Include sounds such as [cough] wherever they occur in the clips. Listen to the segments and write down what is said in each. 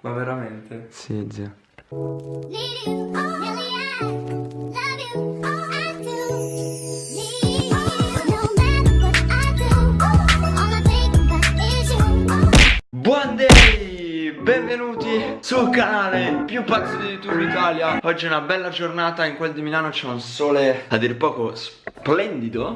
Ma veramente? Sì, you. Buon day! Benvenuti sul canale più pazzo di YouTube Italia Oggi è una bella giornata, in quel di Milano c'è un sole a dir poco splendido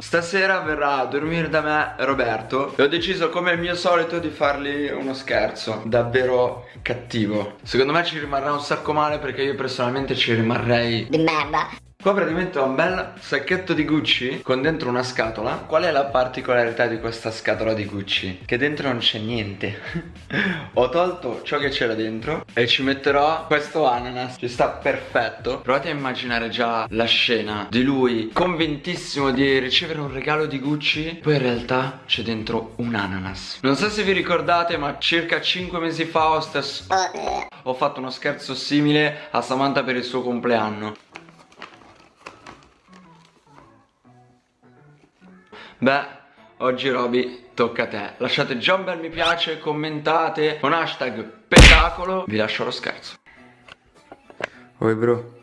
Stasera verrà a dormire da me Roberto. E ho deciso come al mio solito di fargli uno scherzo Davvero cattivo. Secondo me ci rimarrà un sacco male perché io personalmente ci rimarrei Di merda. Qua praticamente ho un bel sacchetto di Gucci con dentro una scatola. Qual è la particolarità di questa scatola di Gucci? Che dentro non c'è niente. [laughs] Ho tolto ciò che c'era dentro e ci metterò questo ananas. Ci sta perfetto. Provate a immaginare già la scena di lui convintissimo di ricevere un regalo di Gucci. Poi in realtà c'è dentro un ananas. Non so se vi ricordate ma circa 5 mesi fa ho, stesso... ho fatto uno scherzo simile a Samantha per il suo compleanno Beh, oggi Roby tocca a te. Lasciate già un bel mi piace, commentate con hashtag spettacolo. Vi lascio lo scherzo. Oi bro.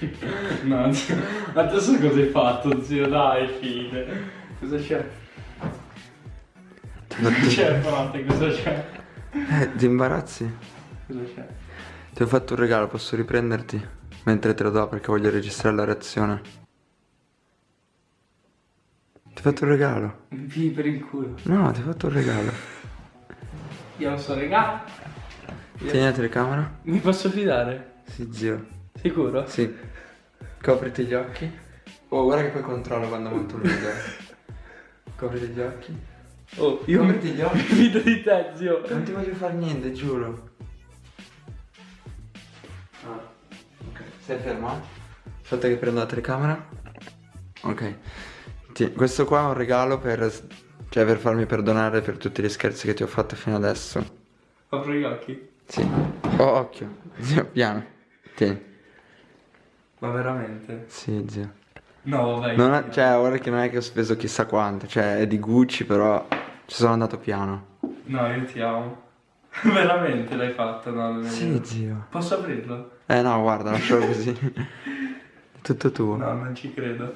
[laughs] No, adesso cosa hai fatto, zio? Dai, fine. Cosa c'è? Cosa [laughs] c'è, frate? Cosa c'è? Eh, ti imbarazzi? Cosa c'è? Ti ho fatto un regalo, posso riprenderti? Mentre te lo do perché voglio registrare la reazione. Ti ho fatto un regalo. Mi pigli per il culo. No, ti ho fatto un regalo. Io non so regà. Tieni la telecamera? Mi posso fidare? Sì, zio. Sicuro? Sì. Copriti gli occhi. Oh, guarda che poi controllo quando monto un video. [laughs] Copriti gli occhi. Oh, io mi Copriti gli [laughs] occhi. fido di te, zio. Non ti voglio fare niente, giuro. Ah, ok. Stai fermo? Aspetta che prendo la telecamera. Ok. Ti- questo qua è un regalo per. Cioè per farmi perdonare per tutti gli scherzi che ti ho fatto fino adesso. Apro gli occhi. Sì. Oh, occhio. Zio, piano. Tieni. Ma veramente? Sì, zio. No, vabbè. Non è- cioè, ora che non è che ho speso chissà quanto. Cioè, è di Gucci, però. Ci sono andato piano. No, io ti amo. [laughs] veramente l'hai fatto, no? Sì, vero. zio. Posso aprirlo? Eh no, guarda, lascialo così. È [laughs] tutto tuo. No, non ci credo.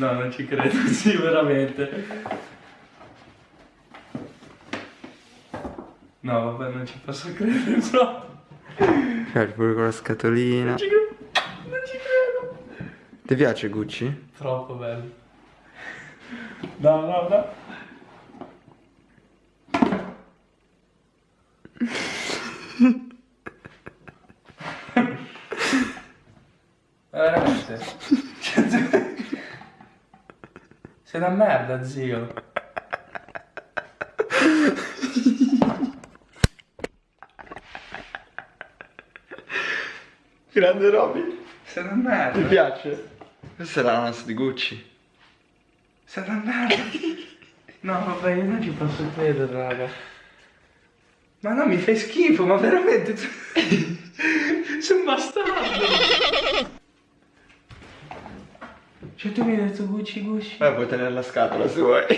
No, non ci credo, [laughs] sì, veramente. No, vabbè, non ci posso credere [laughs] proprio. Cioè, pure con la scatolina. Non ci credo. Non ci credo. Ti piace Gucci? Troppo bello. No, no, no. [laughs] Veramente? Sei una merda, zio. Grande Roby. Sei una merda. Ti piace? Questa è l'ananas di Gucci. Sei una merda. No, vabbè, io non ci posso credere, raga. Ma no, mi fai schifo, ma veramente. tu- [laughs] Sei un bastardo. Cioè, tu mi hai detto Gucci Gucci. Beh, puoi tenere la scatola se vuoi. Che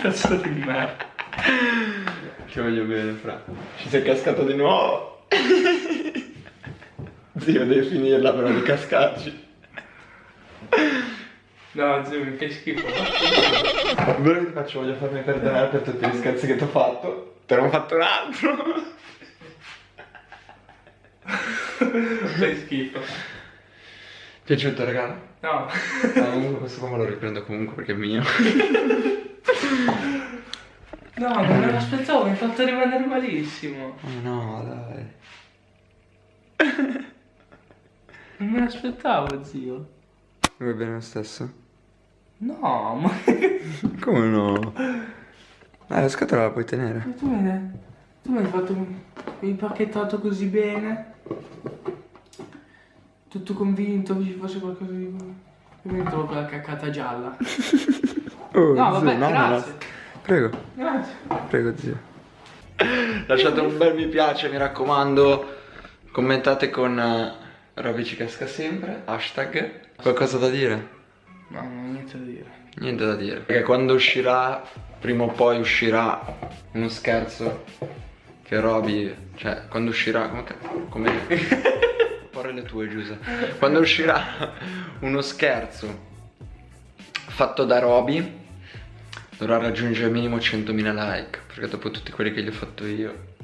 pezzo di merda. Ti voglio bene, fra. Ci sei cascato di nuovo. Zio, devi finirla però di cascarci. No, zio, mi fai schifo. Quello che ti faccio, voglio farmi perdonare per tutti gli scherzi che ti ho fatto. Te ne ho fatto un altro. fai schifo. Piaciuto regalo? No. No, comunque questo qua me lo riprendo comunque perché è mio. [laughs] No, non me l'aspettavo, mi hai fatto rimanere malissimo. Oh no, dai. Non me l'aspettavo, zio. Vuoi bene lo stesso? No, ma [laughs] Come no? Eh, la scatola la puoi tenere. tu mi hai, tu mi hai fatto. Mi hai impacchettato così bene. Tutto convinto che ci fosse qualcosa di. E mi ritrovo quella caccata gialla. Oh, No, vabbè, no, no, grazie. no. Prego, Grazie. prego zio. Lasciate un bel mi piace, mi raccomando. Commentate con uh, Roby ci casca sempre, hashtag. Qualcosa da dire? No, non ho niente da dire. Niente da dire. Perché quando uscirà, prima o poi uscirà uno scherzo che Roby, cioè quando uscirà, come, come [laughs] porre le tue Giuseppe. Quando uscirà uno scherzo fatto da Roby dovrà raggiungere minimo 100.000 like, perché dopo tutti quelli che gli ho fatto io